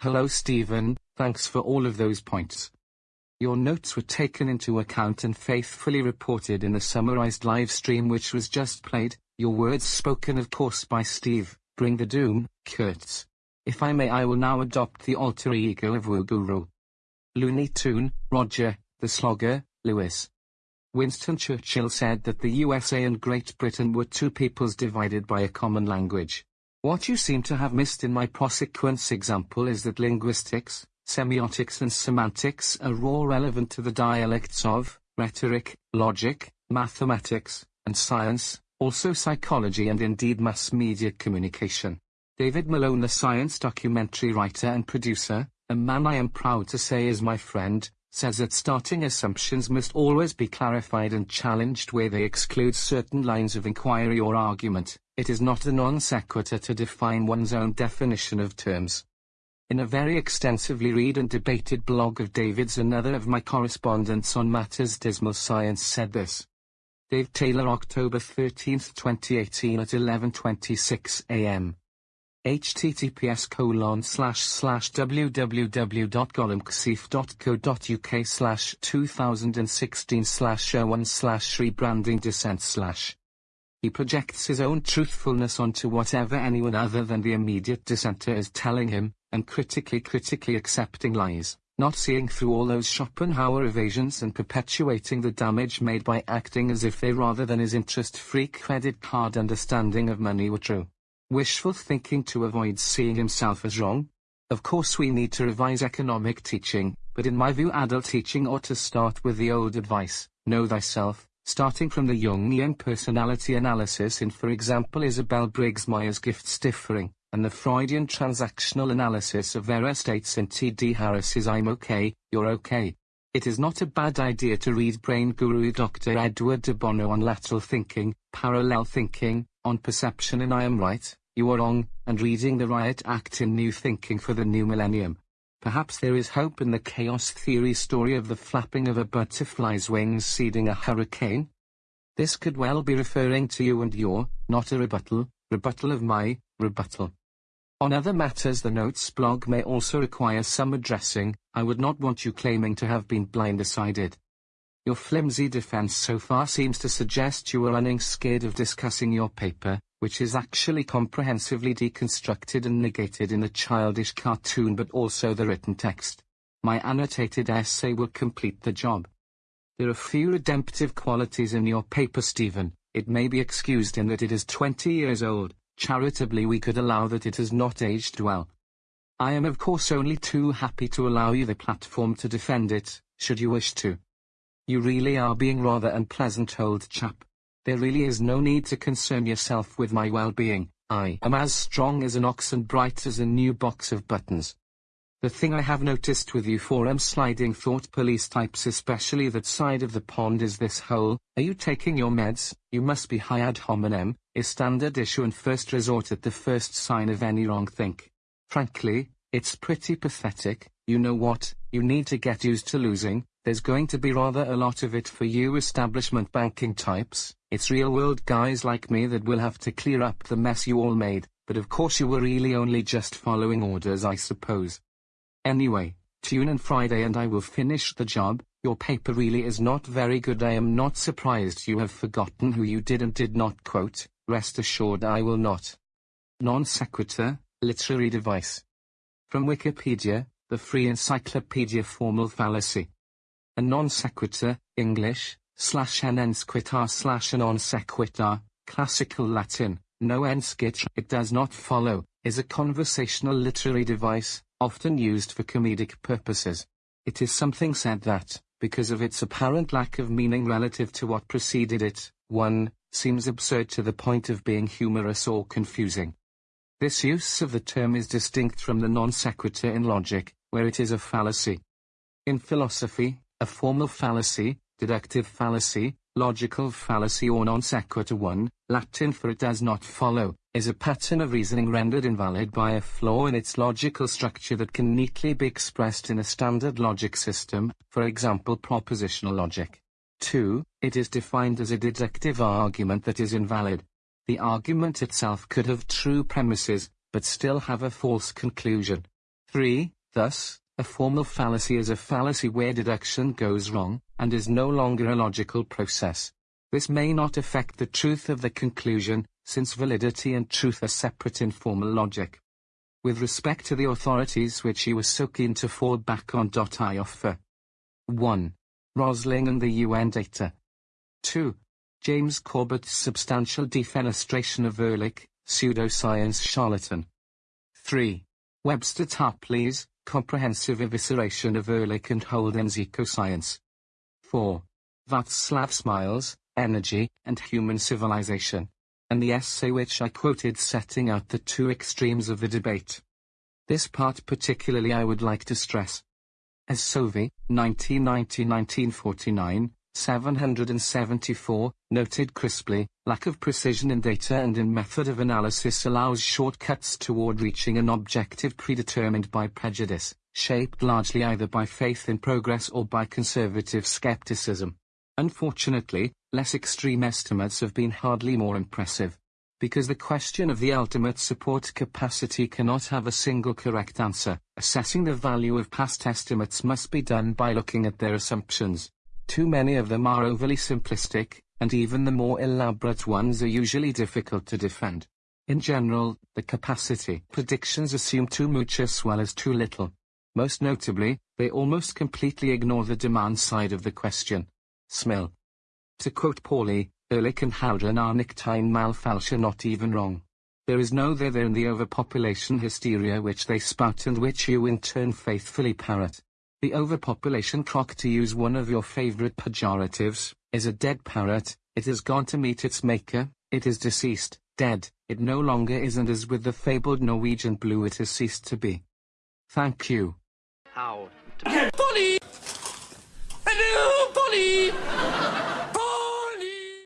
Hello Stephen, thanks for all of those points. Your notes were taken into account and faithfully reported in the summarized live stream which was just played, your words spoken of course by Steve, Bring the Doom, Kurtz. If I may I will now adopt the alter ego of Wuguru. Looney Tune, Roger, the Slogger, Lewis. Winston Churchill said that the USA and Great Britain were two peoples divided by a common language. What you seem to have missed in my prosequence example is that linguistics, semiotics and semantics are all relevant to the dialects of rhetoric, logic, mathematics, and science, also psychology and indeed mass media communication. David Malone the science documentary writer and producer, a man I am proud to say is my friend, says that starting assumptions must always be clarified and challenged where they exclude certain lines of inquiry or argument. It is not a non sequitur to define one's own definition of terms. In a very extensively read and debated blog of David's another of my correspondents on matters dismal science said this. Dave Taylor October 13, 2018 at 11.26 am https colon slash slash www.golemxiv.co.uk slash 2016 slash 01 slash rebranding descent slash. He projects his own truthfulness onto whatever anyone other than the immediate dissenter is telling him, and critically critically accepting lies, not seeing through all those Schopenhauer evasions and perpetuating the damage made by acting as if they rather than his interest-free credit card understanding of money were true. Wishful thinking to avoid seeing himself as wrong? Of course we need to revise economic teaching, but in my view adult teaching ought to start with the old advice, know thyself, starting from the Jungian personality analysis in for example Isabel Briggs Myers gifts differing, and the Freudian transactional analysis of their estates in T.D. Harris's I'm okay, you're okay. It is not a bad idea to read brain guru Dr. Edward de Bono on lateral thinking, parallel thinking, on perception and I am right, you are wrong, and reading the Riot Act in New Thinking for the New Millennium. Perhaps there is hope in the chaos theory story of the flapping of a butterfly's wings seeding a hurricane. This could well be referring to you and your, not a rebuttal, rebuttal of my, rebuttal. On other matters the notes blog may also require some addressing, I would not want you claiming to have been blindsided. Your flimsy defense so far seems to suggest you are running scared of discussing your paper, which is actually comprehensively deconstructed and negated in the childish cartoon but also the written text. My annotated essay will complete the job. There are few redemptive qualities in your paper Stephen, it may be excused in that it is 20 years old, charitably we could allow that it has not aged well. I am of course only too happy to allow you the platform to defend it, should you wish to. You really are being rather unpleasant old chap. There really is no need to concern yourself with my well-being. I am as strong as an ox and bright as a new box of buttons. The thing I have noticed with you forum sliding thought police types especially that side of the pond is this whole, are you taking your meds, you must be high ad hominem, is standard issue and first resort at the first sign of any wrong think. Frankly, it's pretty pathetic, you know what, you need to get used to losing, there's going to be rather a lot of it for you establishment banking types. It's real world guys like me that will have to clear up the mess you all made, but of course you were really only just following orders I suppose. Anyway, tune in Friday and I will finish the job, your paper really is not very good I am not surprised you have forgotten who you did and did not quote, rest assured I will not. Non sequitur, literary device. From Wikipedia, the free encyclopedia formal fallacy a non sequitur, English, slash an ensequitur slash a non sequitur, classical Latin, no enscit, it does not follow, is a conversational literary device, often used for comedic purposes. It is something said that, because of its apparent lack of meaning relative to what preceded it, 1. seems absurd to the point of being humorous or confusing. This use of the term is distinct from the non sequitur in logic, where it is a fallacy. In philosophy, a formal fallacy, deductive fallacy, logical fallacy or non sequitur one, Latin for it does not follow, is a pattern of reasoning rendered invalid by a flaw in its logical structure that can neatly be expressed in a standard logic system, for example propositional logic. 2. It is defined as a deductive argument that is invalid. The argument itself could have true premises, but still have a false conclusion. 3. Thus, a formal fallacy is a fallacy where deduction goes wrong, and is no longer a logical process. This may not affect the truth of the conclusion, since validity and truth are separate in formal logic. With respect to the authorities which he was so keen to fall back on. I offer 1. Rosling and the UN data. 2. James Corbett's substantial defenestration of Ehrlich, pseudoscience charlatan. 3. Webster Tarpley's comprehensive evisceration of Ehrlich and Holdren's ecoscience. 4. Václav Smil's, energy and human civilization, and the essay which I quoted setting out the two extremes of the debate. This part particularly I would like to stress. As Sauvy, 1990-1949, 774, noted crisply, lack of precision in data and in method of analysis allows shortcuts toward reaching an objective predetermined by prejudice, shaped largely either by faith in progress or by conservative skepticism. Unfortunately, less extreme estimates have been hardly more impressive. Because the question of the ultimate support capacity cannot have a single correct answer, assessing the value of past estimates must be done by looking at their assumptions. Too many of them are overly simplistic, and even the more elaborate ones are usually difficult to defend. In general, the capacity predictions assume too much as well as too little. Most notably, they almost completely ignore the demand side of the question. Smil. To quote Pauli, Ehrlich and Haldane are nicht einmal falsch not even wrong. There is no there there in the overpopulation hysteria which they spout and which you in turn faithfully parrot. The overpopulation clock, to use one of your favorite pejoratives, is a dead parrot, it has gone to meet its maker, it is deceased, dead, it no longer is and as with the fabled Norwegian blue it has ceased to be. Thank you. How? Polly! Hello, Polly!